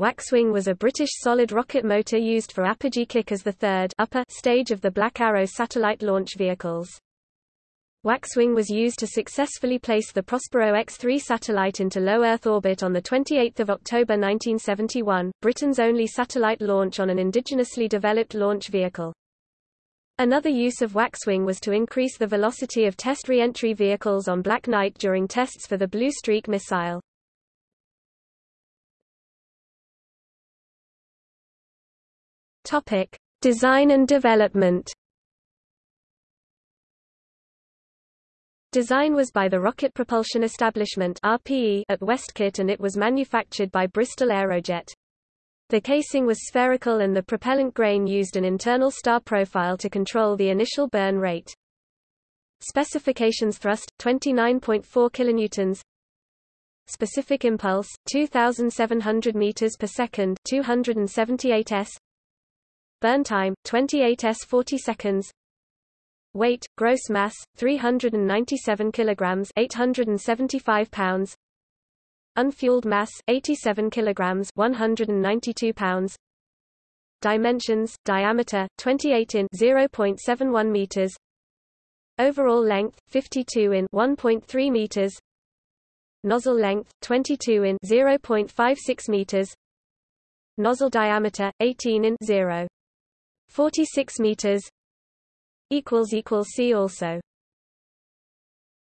Waxwing was a British solid rocket motor used for apogee kick as the third upper stage of the Black Arrow satellite launch vehicles. Waxwing was used to successfully place the Prospero X-3 satellite into low Earth orbit on 28 October 1971, Britain's only satellite launch on an indigenously developed launch vehicle. Another use of waxwing was to increase the velocity of test re-entry vehicles on Black Knight during tests for the Blue Streak missile. Topic: Design and development. Design was by the Rocket Propulsion Establishment (RPE) at Westcott and it was manufactured by Bristol Aerojet. The casing was spherical and the propellant grain used an internal star profile to control the initial burn rate. Specifications thrust 29.4 kilonewtons Specific impulse 2700 meters per second 278 s Burn time 28 s 40 seconds. Weight, gross mass, 397 kilograms 875 pounds. Unfueled mass, 87 kilograms 192 pounds. Dimensions, diameter, 28 in 0.71 meters. Overall length, 52 in 1.3 meters. Nozzle length, 22 in 0.56 meters. Nozzle diameter, 18 in 0. 46 meters equals equals see also